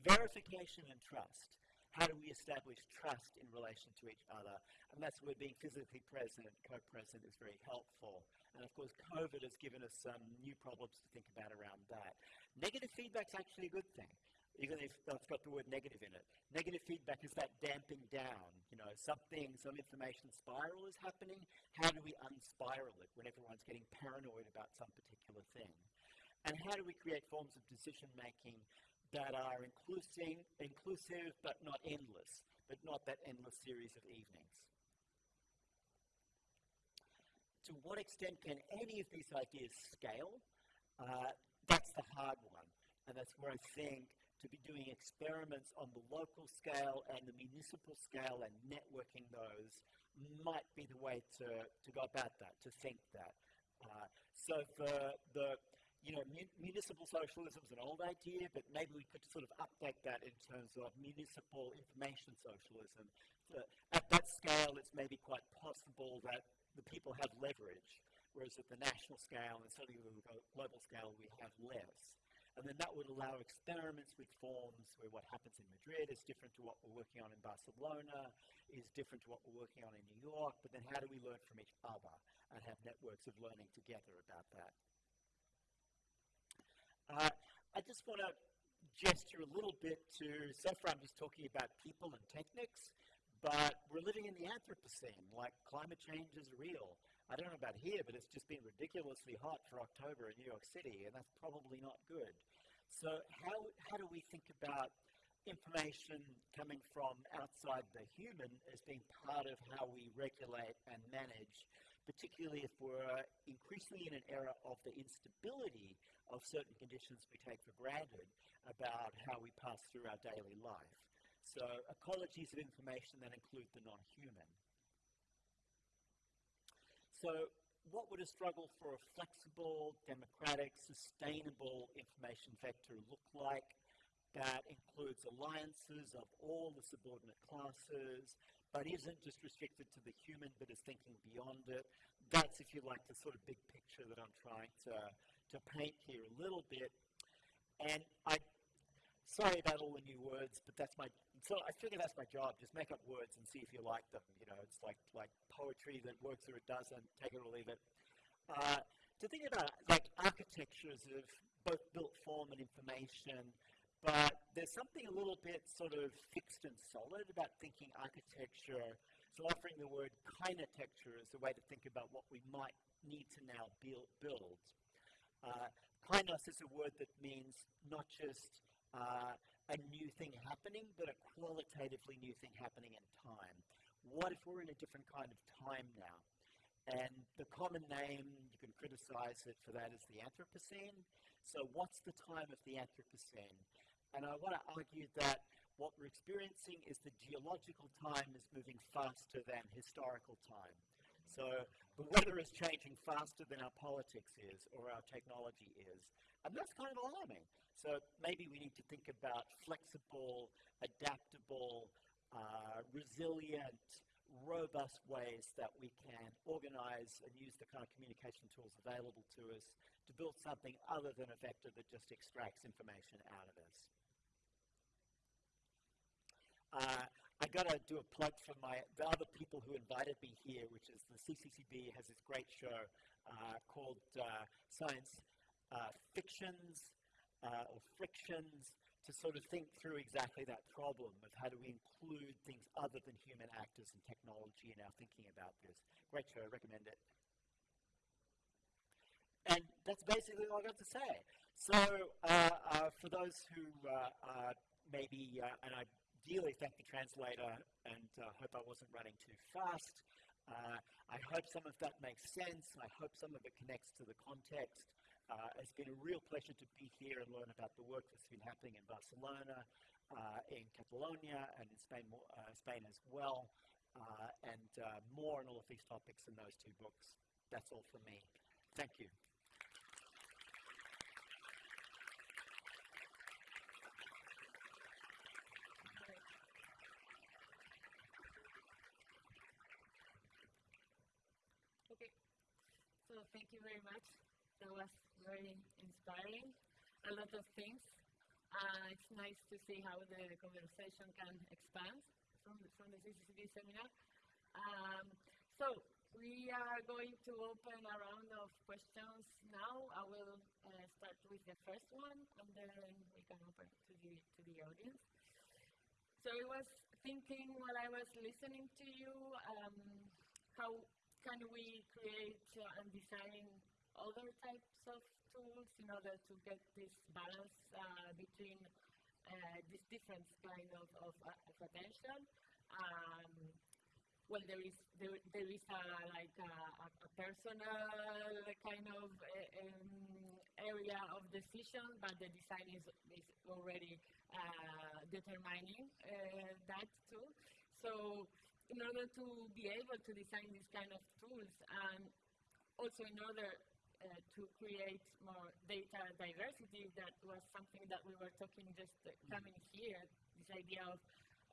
B: Verification and trust. How do we establish trust in relation to each other? And that's where being physically present, co-present, is very helpful. And of course, COVID has given us some new problems to think about around that. Negative feedback is actually a good thing even if that's got the word negative in it. Negative feedback is that damping down. You know, something, some information spiral is happening. How do we unspiral it when everyone's getting paranoid about some particular thing? And how do we create forms of decision making that are inclusive, inclusive but not endless, but not that endless series of evenings? To what extent can any of these ideas scale? Uh, that's the hard one. And that's where I think to be doing experiments on the local scale and the municipal scale and networking those might be the way to, to go about that, to think that. Uh, so the, the you know, mu municipal socialism is an old idea, but maybe we could sort of update that in terms of municipal information socialism. So at that scale, it's maybe quite possible that the people have leverage, whereas at the national scale and certainly the global scale, we have less. And then that would allow experiments with forms where what happens in Madrid is different to what we're working on in Barcelona, is different to what we're working on in New York, but then how do we learn from each other and have networks of learning together about that? Uh, I just want to gesture a little bit to, so far I'm just talking about people and techniques, but we're living in the Anthropocene, like climate change is real. I don't know about here, but it's just been ridiculously hot for October in New York City, and that's probably not good. So how, how do we think about information coming from outside the human as being part of how we regulate and manage, particularly if we're increasingly in an era of the instability of certain conditions we take for granted about how we pass through our daily life. So ecologies of information that include the non-human. So what would a struggle for a flexible, democratic, sustainable information vector look like? That includes alliances of all the subordinate classes, but isn't just restricted to the human, but is thinking beyond it. That's, if you like, the sort of big picture that I'm trying to, to paint here a little bit. And I, sorry about all the new words, but that's my, so I figure that's my job. Just make up words and see if you like them. You know, it's like, like poetry that works or it doesn't, take it or leave it. Uh, to think about like architectures of both built form and information, but there's something a little bit sort of fixed and solid about thinking architecture. So offering the word kinetecture as a way to think about what we might need to now build. build. Uh, is a word that means not just uh, a new thing happening, but a qualitatively new thing happening in time. What if we're in a different kind of time now? And the common name, you can criticize it for that, is the Anthropocene. So what's the time of the Anthropocene? And I want to argue that what we're experiencing is the geological time is moving faster than historical time. So the weather is changing faster than our politics is or our technology is. And that's kind of alarming. So maybe we need to think about flexible, adaptable, uh, resilient, robust ways that we can organize and use the kind of communication tools available to us to build something other than a vector that just extracts information out of us. Uh, I got to do a plug for my the other people who invited me here, which is the CCCB has this great show uh, called uh, Science uh, Fictions uh, or Frictions to sort of think through exactly that problem of how do we include things other than human actors and technology in our thinking about this. Great show, I recommend it. And that's basically all I got to say. So uh, for those who maybe, and I ideally thank the translator and uh, hope I wasn't running too fast. Uh, I hope some of that makes sense. I hope some of it connects to the context. Uh, it's been a real pleasure to be here and learn about the work that's been happening in Barcelona, uh, in Catalonia, and in Spain, uh, Spain as well, uh, and more on all of these topics in those two books. That's all from me. Thank you.
A: thank you very much. That was very inspiring. A lot of things. Uh, it's nice to see how the conversation can expand from, from the CCCB seminar. Um, so we are going to open a round of questions now. I will uh, start with the first one, and then we can open to the to the audience. So I was thinking while I was listening to you, um, how can we create uh, and design other types of tools in order to get this balance uh, between uh, these different kind of, of, uh, of attention? Um, well, there is there, there is a, like a, a personal kind of uh, um, area of decision, but the design is, is already uh, determining that too. So in order to be able to design these kind of tools and also in order uh, to create more data diversity, that was something that we were talking just uh, coming here, this idea of,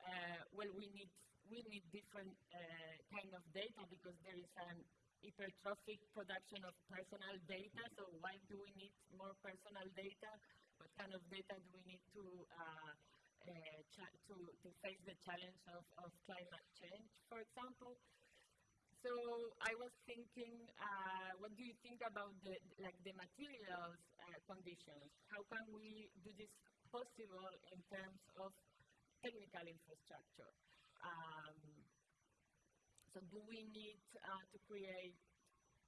A: uh, well, we need, we need different uh, kind of data because there is an hypertrophic production of personal data, so why do we need more personal data? What kind of data do we need to uh, uh, to, to face the challenge of, of climate change, for example. So I was thinking, uh, what do you think about the like the materials uh, conditions? How can we do this possible in terms of technical infrastructure? Um, so do we need uh, to create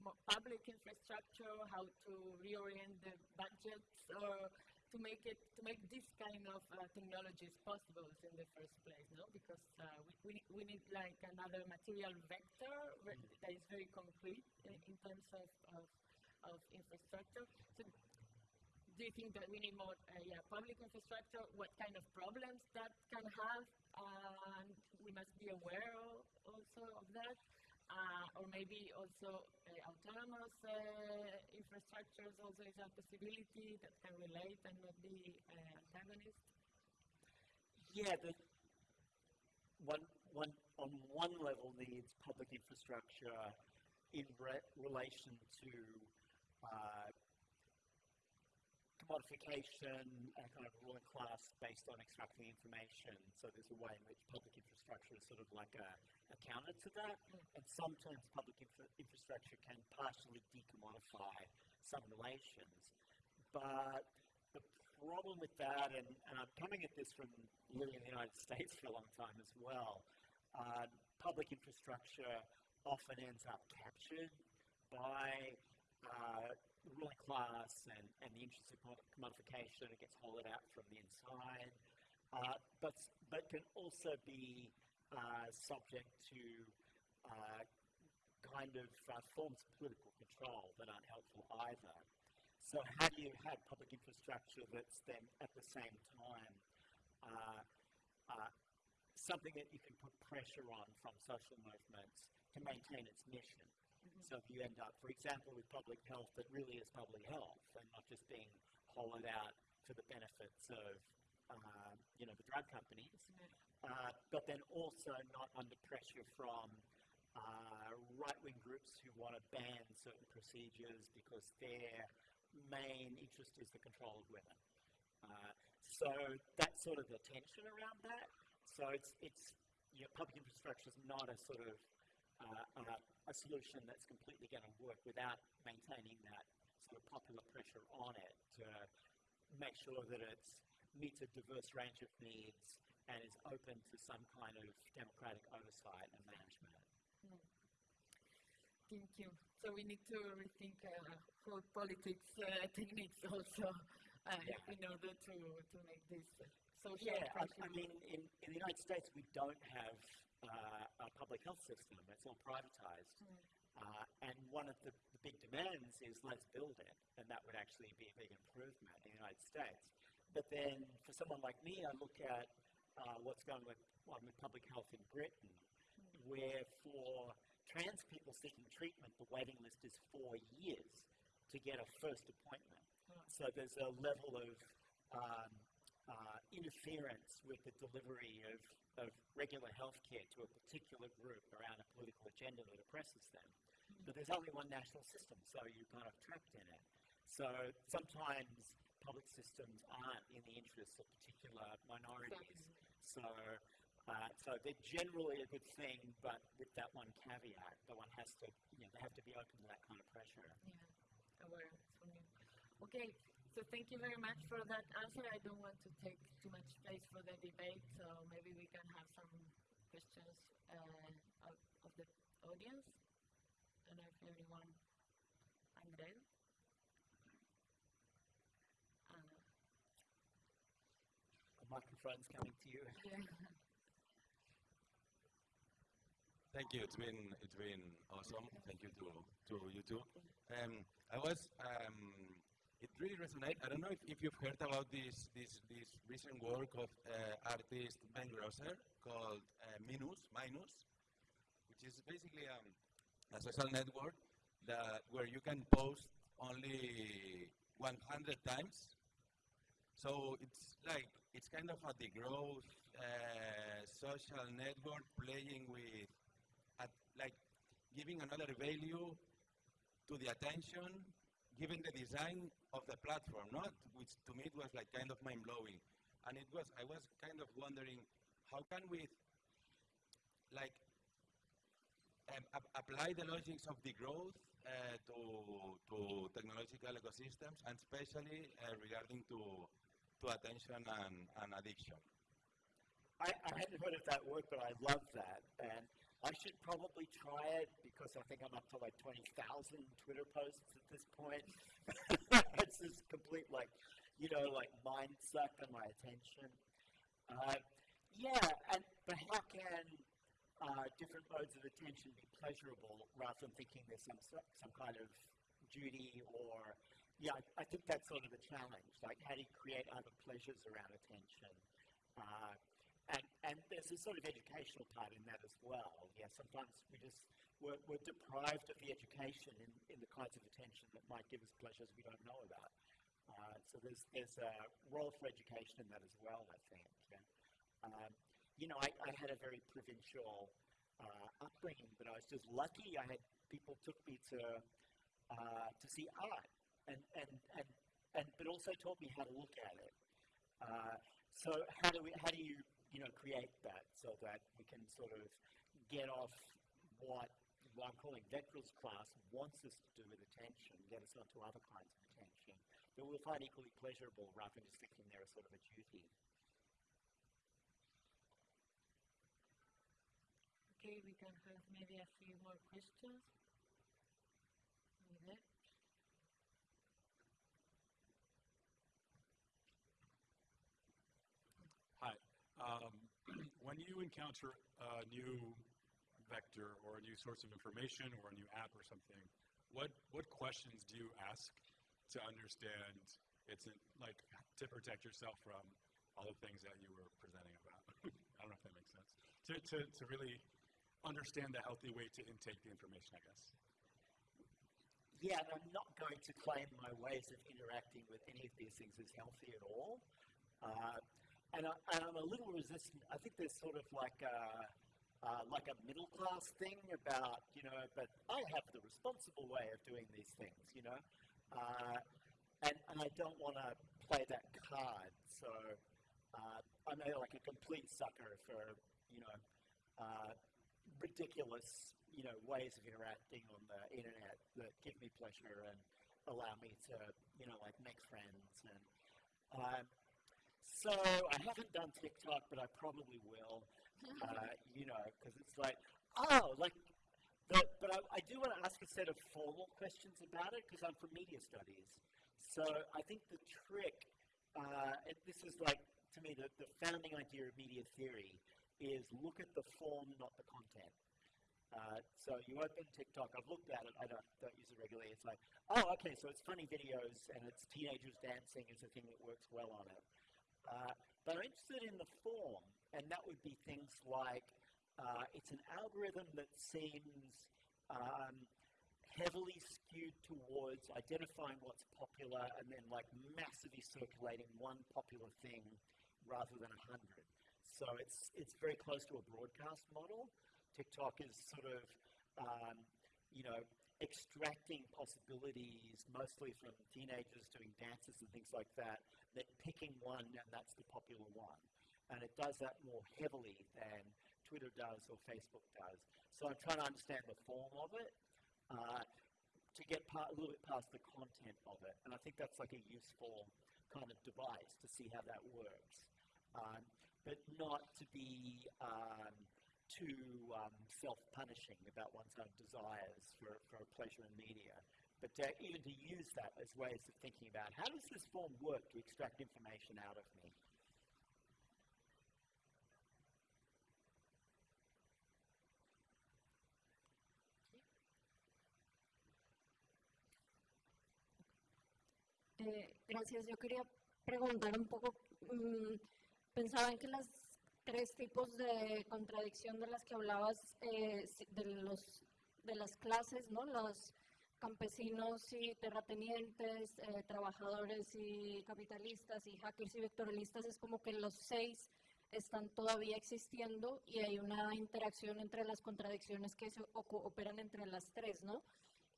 A: more public infrastructure? How to reorient the budgets or to make it to make this kind of uh, technologies possible in the first place, no? Because uh, we, we, we need like another material vector mm-hmm. that is very concrete in, in terms of, of, of infrastructure. So do you think that we need more uh, yeah, public infrastructure? What kind of problems that can have? and we must be aware of, also of that uh, or maybe also uh, autonomous uh, infrastructures also is a possibility that can relate and not be uh, antagonist?
B: Yeah, the one, one on one level needs public infrastructure in re relation to uh, commodification and kind of ruling class based on extracting information. So there's a way in which public infrastructure is sort of like a, a counter to that. And sometimes public infra infrastructure can partially decommodify some relations. But the problem with that, and, and I'm coming at this from living in the United States for a long time as well, uh, public infrastructure often ends up captured by uh, the ruling class and, and the interests of commodification. It gets hollowed out from the inside, uh, but, but can also be uh, subject to uh, kind of uh, forms of political control that aren't helpful either. So how do you have public infrastructure that's then at the same time uh, uh, something that you can put pressure on from social movements to maintain its mission? So you end up, for example, with public health that really is public health and not just being hollowed out for the benefits of, uh, you know, the drug companies, uh, but then also not under pressure from uh, right-wing groups who want to ban certain procedures because they're main interest is the control of women. Uh, so that's sort of the tension around that. So it's, it's you know, public infrastructure is not a sort of a solution that's completely going to work without maintaining that sort of popular pressure on it to make sure that it meets a diverse range of needs and is open to some kind of democratic oversight and management. Mm.
A: Thank you. So we need to rethink uh, whole politics uh, techniques also uh, yeah. in order to, to make this social.
B: Yeah, I, I, mean, in, in the United States, we don't have uh, a public health system. It's all privatized. Mm. and one of the, the, big demands is let's build it, and that would actually be a big improvement in the United States. But then, for someone like me, I look at uh, what's going with, on with public health in Britain, mm. where for trans people seeking treatment, the waiting list is four years to get a first appointment. So there's a level of um, uh, interference with the delivery of, of regular health care to a particular group around a political agenda that oppresses them. But there's only one national system, so you're kind of trapped in it. So sometimes public systems aren't in the interests of particular minorities. So uh, so they're generally a good thing, but with that one caveat, that one has to, you know, they have to be open to that kind of pressure.
A: Yeah, aware. Okay, so thank you very much for that answer. I don't want to take too much space for the debate, so maybe we can have some questions uh, of, of the audience. I don't know if everyone, Andrew?
B: Uh, the microphone's coming to you.
A: Yeah.
C: Thank you. It's been it's been awesome. Thank you to to you too. Um, I was um, it really resonates. I don't know if, if you've heard about this this this recent work of uh, artist Ben Grosser called uh, Minus Minus, which is basically um, a social network that where you can post only 100 times. So it's like it's kind of a degrowth uh, social network playing with like giving another value to the attention, given the design of the platform, not which to me it was like kind of mind blowing. And it was I was kind of wondering how can we like um, apply the logics of degrowth uh, to, to technological ecosystems and especially uh, regarding to, to attention and, and addiction.
B: I, I hadn't heard of that word, but I love that. And I should probably try it because I think I'm up to like 20,000 Twitter posts at this point. it's this complete like, you know, like mind suck on my attention. Uh, yeah, and but how can uh, different modes of attention be pleasurable rather than thinking there's some some kind of duty or yeah, I, I think that's sort of the challenge. Like, how do you create other pleasures around attention? Uh, and, there's a sort of educational part in that as well. Yeah, sometimes we just, we're, we're deprived of the education in, in the kinds of attention that might give us pleasures we don't know about. Uh, so there's, there's a role for education in that as well, I think. Yeah. Um, you know, I, I had a very provincial uh, upbringing, but I was just lucky. I had people took me to uh, to see art, and, and and and but also taught me how to look at it. Uh, so how do we how do you you know create that so that we can sort of get off what what I'm calling vectoralist class wants us to do with attention, get us onto other kinds of attention that we'll find equally pleasurable rather than just thinking they're sort of a duty.
A: Okay, we can have maybe a few more questions. With it.
D: Hi. Um, when you encounter a new vector or a new source of information or a new app or something, what what questions do you ask to understand it's in, like to protect yourself from all the things that you were presenting about? I don't know if that makes sense. To, to, to really understand the healthy way to intake the information, I guess.
B: Yeah, and I'm not going to claim my ways of interacting with any of these things is healthy at all. Uh, and, I, I'm a little resistant. I think there's sort of like a, uh, like a middle class thing about, you know, but I have the responsible way of doing these things, you know. Uh, and, and I don't want to play that card. So uh, I'm a, like a complete sucker for, you know, uh, ridiculous, you know, ways of interacting on the internet that give me pleasure and allow me to, you know, like make friends. And um, so I haven't done TikTok, but I probably will, uh, you know, because it's like, oh, like, but, but I, I do want to ask a set of formal questions about it because I'm from media studies. So I think the trick, uh, this is like, to me, the, the founding idea of media theory is look at the form, not the content. Uh, so you open TikTok, I've looked at it, I don't, don't use it regularly. It's like, oh, okay, so it's funny videos and it's teenagers dancing is the thing that works well on it. Uh, but I'm interested in the form, and that would be things like uh, it's an algorithm that seems um, heavily skewed towards identifying what's popular and then like massively circulating one popular thing rather than a hundred. So it's, it's very close to a broadcast model. TikTok is sort of, um, you know, extracting possibilities mostly from teenagers doing dances and things like that, then picking one and that's the popular one. And it does that more heavily than Twitter does or Facebook does. So I'm trying to understand the form of it uh, to get part, a little bit past the content of it. And I think that's like a useful kind of device to see how that works. Um, but not to be um, too um, self-punishing about one's own desires for, for pleasure in media. But to, even to use that as ways of thinking about how does this form work to extract information out of me?
E: Eh, gracias. Yo quería preguntar un poco mmm, pensaba en que las tres tipos de contradicción de las que hablabas, eh, de, los, de las clases, ¿no? Los campesinos y terratenientes, eh, trabajadores y capitalistas y hackers y vectorialistas, es como que los seis están todavía existiendo y hay una interacción entre las contradicciones que se operan entre las tres, ¿no?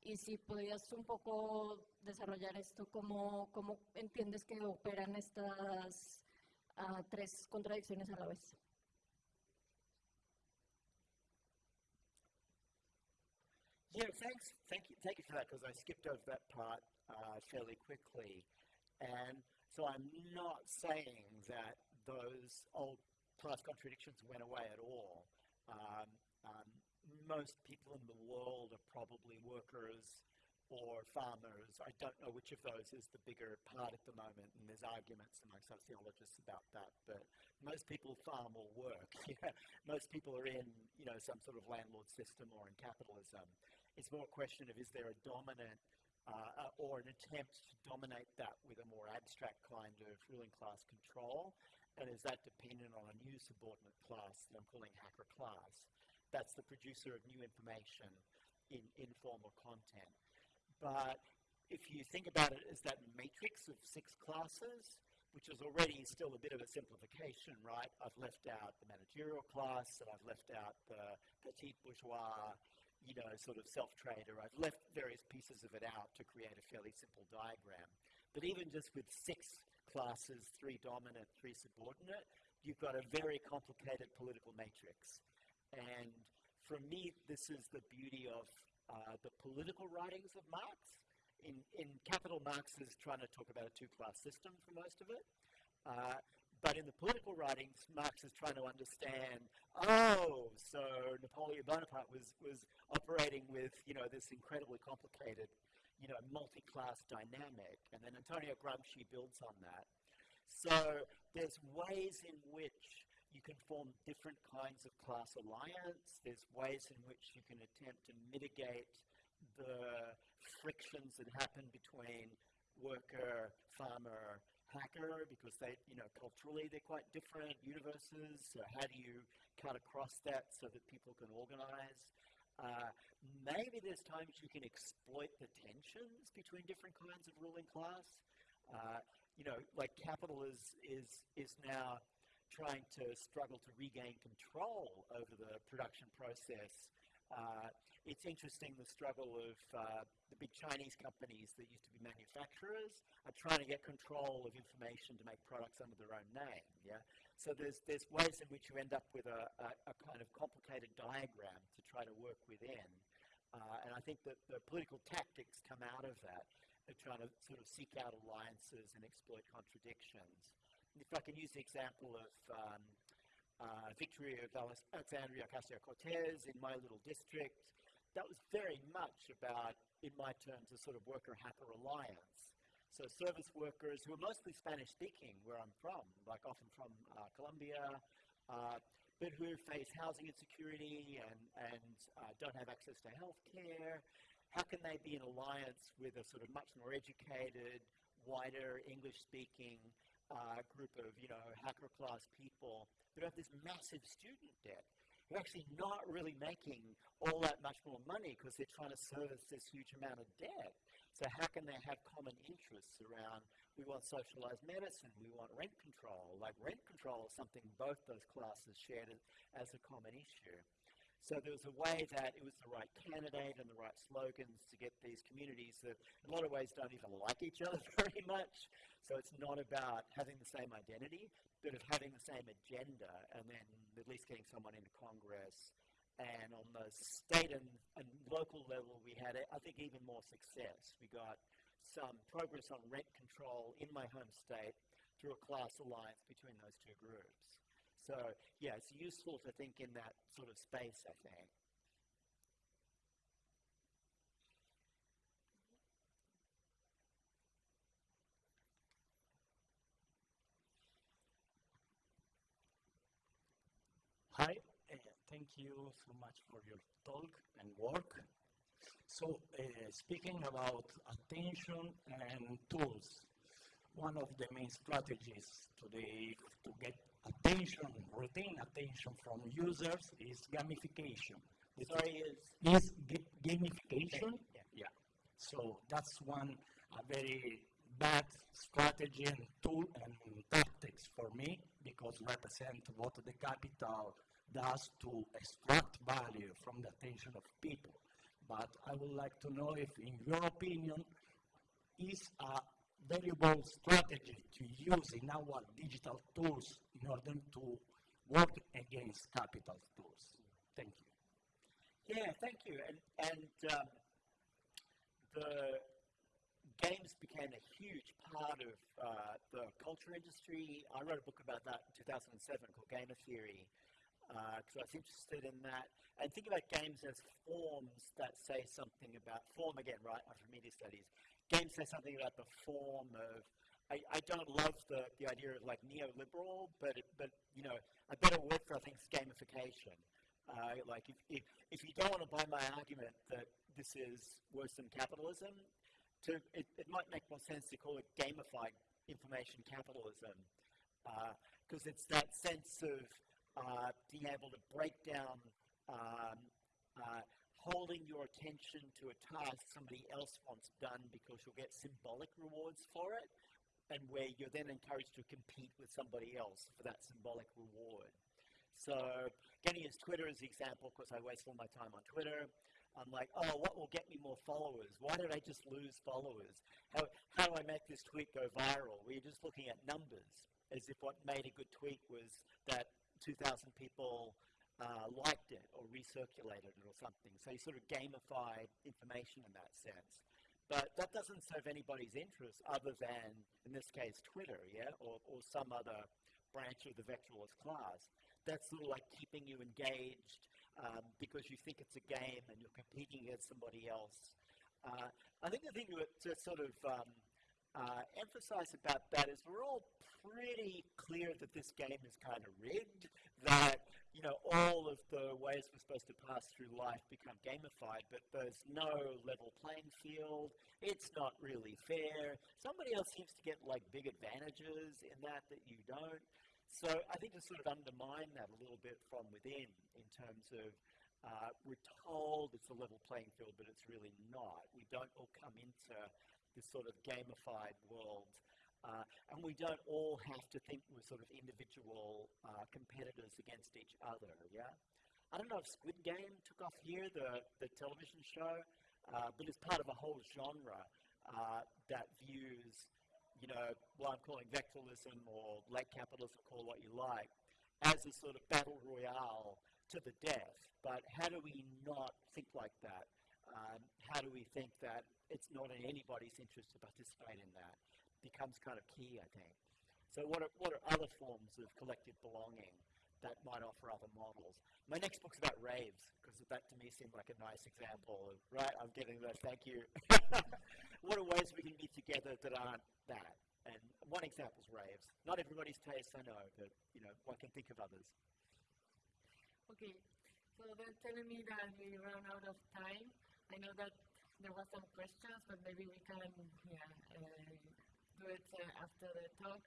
E: Y si podías un poco desarrollar esto, ¿cómo, cómo entiendes que operan estas a tres contradicciones a la vez.
B: Yeah, thanks. Thank you. Thank you for that because I skipped over that part uh, fairly quickly, and so I'm not saying that those old class contradictions went away at all. Um, um, most people in the world are probably workers or farmers. I don't know which of those is the bigger part at the moment, and there's arguments among sociologists about that. But most people farm or work. most people are in, you know, some sort of landlord system or in capitalism. It's more a question of is there a dominant uh, or an attempt to dominate that with a more abstract kind of ruling class control, and is that dependent on a new subordinate class that I'm calling hacker class? That's the producer of new information in informal content. But if you think about it as that matrix of six classes, which is already still a bit of a simplification, right? I've left out the managerial class, and I've left out the petit bourgeois, you know, sort of self-trader. I've left various pieces of it out to create a fairly simple diagram. But even just with six classes, three dominant, three subordinate, you've got a very complicated political matrix. And for me, this is the beauty of uh, the political writings of Marx. In, in Capital, Marx is trying to talk about a two-class system for most of it. Uh, but in the political writings, Marx is trying to understand, oh, so Napoleon Bonaparte was, was operating with, you know, this incredibly complicated, you know, multi-class dynamic. And then Antonio Gramsci builds on that. So there's ways in which you can form different kinds of class alliance. There's ways in which you can attempt to mitigate the frictions that happen between worker, farmer, hacker, because they, you know, culturally they're quite different universes. So how do you cut across that so that people can organize? Uh, maybe there's times you can exploit the tensions between different kinds of ruling class. Uh, you know, like capital is is is now trying to struggle to regain control over the production process. Uh, it's interesting the struggle of uh, the big Chinese companies that used to be manufacturers are trying to get control of information to make products under their own name. Yeah, so there's there's ways in which you end up with a, a, a kind of complicated diagram to try to work within, uh, and I think that the political tactics come out of that. They're trying to sort of seek out alliances and exploit contradictions if I can use the example of um, uh, victory of Alexandria Ocasio-Cortez in my little district, that was very much about, in my terms, a sort of worker-hacker alliance. So service workers who are mostly Spanish-speaking, where I'm from, like often from uh, Colombia, uh, but who face housing insecurity and, and uh, don't have access to health care. How can they be in alliance with a sort of much more educated, wider English-speaking uh, group of, you know, hacker class people who have this massive student debt. who are actually not really making all that much more money because they're trying to service this huge amount of debt. So how can they have common interests around, we want socialized medicine, we want rent control. Like rent control is something both those classes shared as a common issue. So there was a way that it was the right candidate and the right slogans to get these communities that in a lot of ways don't even like each other very much. So it's not about having the same identity, but of having the same agenda and then at least getting someone into Congress. And on the state and, and local level, we had, I think, even more success. We got some progress on rent control in my home state through a class alliance between those two groups. So yeah, it's useful to think in that sort of space, I think.
F: Hi, uh, thank you so much for your talk and work. So, uh, speaking about attention and tools, one of the main strategies today to get attention, retain attention from users is gamification.
B: The Sorry, is,
F: is gamification.
B: Yeah.
F: yeah. So that's one a very bad strategy and tool and tactics for me because represent what the capital does to extract value from the attention of people. But I would like to know if, in your opinion, is a bold strategy to use in our digital tools in order to work against capital tools. Thank you.
B: Yeah, thank you. And, and um, the games became a huge part of uh, the culture industry. I wrote a book about that in 2007 called Gamer Theory because uh, I was interested in that. And think about games as forms that say something about form again, right? From media studies games say something about the form of. I, I don't love the, the idea of like neoliberal, but it, but you know a better word for I think is gamification. Uh, like if, if if you don't want to buy my argument that this is worse than capitalism, to it, it might make more sense to call it gamified information capitalism, because uh, it's that sense of uh, being able to break down um, uh, holding your attention to a task somebody else wants done because you'll get symbolic rewards for it, and where you're then encouraged to compete with somebody else for that symbolic reward. So getting his Twitter as the example, because I waste all my time on Twitter. I'm like, oh, what will get me more followers? Why did I just lose followers? How, how do I make this tweet go viral? We're just looking at numbers, as if what made a good tweet was that 2,000 people uh, liked it or recirculated it or something. So you sort of gamified information in that sense. But that doesn't serve anybody's interest other than, in this case, Twitter, yeah, or, or some other branch of the vectoralist class. That's sort of like keeping you engaged um, because you think it's a game and you're competing against somebody else. Uh, I think the thing to, sort of um, uh, emphasize about that is we're all pretty clear that this game is kind of rigged, that you know, all of the ways we're supposed to pass through life become gamified, but there's no level playing field. It's not really fair. Somebody else seems to get like big advantages in that that you don't. So I think to sort of undermine that a little bit from within in terms of uh, we're told it's a level playing field, but it's really not. We don't all come into this sort of gamified world uh, and we don't all have to think we're sort of individual uh, competitors against each other, yeah? I don't know if Squid Game took off here, the, the television show, uh, but it's part of a whole genre uh, that views, you know, what I'm calling vectoralism or late capitalism, call what you like, as a sort of battle royale to the death. But how do we not think like that? Um, how do we think that it's not in anybody's interest to participate in that? Becomes kind of key, I think. So what are, what are other forms of collective belonging that might offer other models? My next book's about raves, because that to me seemed like a nice example of, right, I'm getting that, thank you. what are ways we can be together that aren't that? And one example is raves. Not everybody's taste, I know, but, you know, one can think of others.
A: Okay, so they're telling me that we run out of time. I know that there was some questions, but maybe we can, yeah, uh, do it uh, after the talk.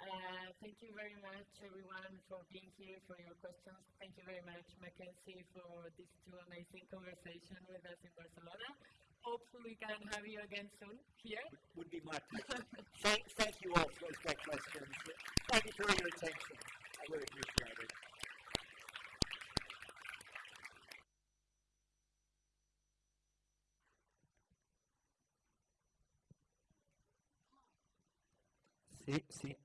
A: Uh, thank you very much, everyone, for being here, for your questions. Thank you very much, McKenzie, for these two amazing conversations with us in Barcelona. Hopefully, we can have you again soon here.
B: Would, would be my pleasure. thank, thank you all for those great questions. Thank you for your attention. I really appreciate it.
G: Sí, sí.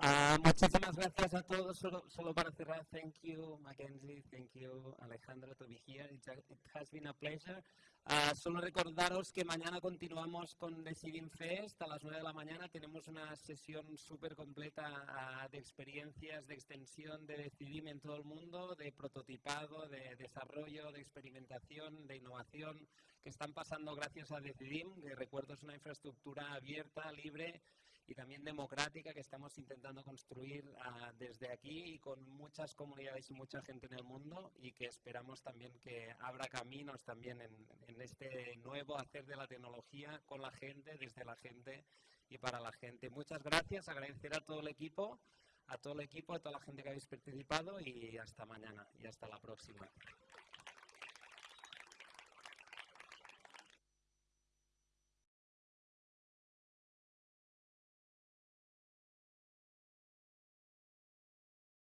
G: Uh, muchísimas gracias a todos. Solo, solo, para cerrar, thank you, Mackenzie, thank you, Alejandro, to be here. It, has been a pleasure. Uh, solo recordaros que mañana continuamos con Decidim Fest a las 9 de la mañana. Tenemos una sesión súper completa uh, de experiencias, de extensión de Decidim en todo el mundo, de prototipado, de desarrollo, de experimentación, de innovación que están pasando gracias a Decidim, que recuerdo es una infraestructura abierta, libre y también democrática que estamos intentando construir uh, desde aquí y con muchas comunidades y mucha gente en el mundo y que esperamos también que abra caminos también en, en, este nuevo hacer de la tecnología con la gente, desde la gente y para la gente. Muchas gracias, agradecer a todo el equipo, a todo el equipo, a toda la gente que habéis participado y hasta mañana y hasta la próxima.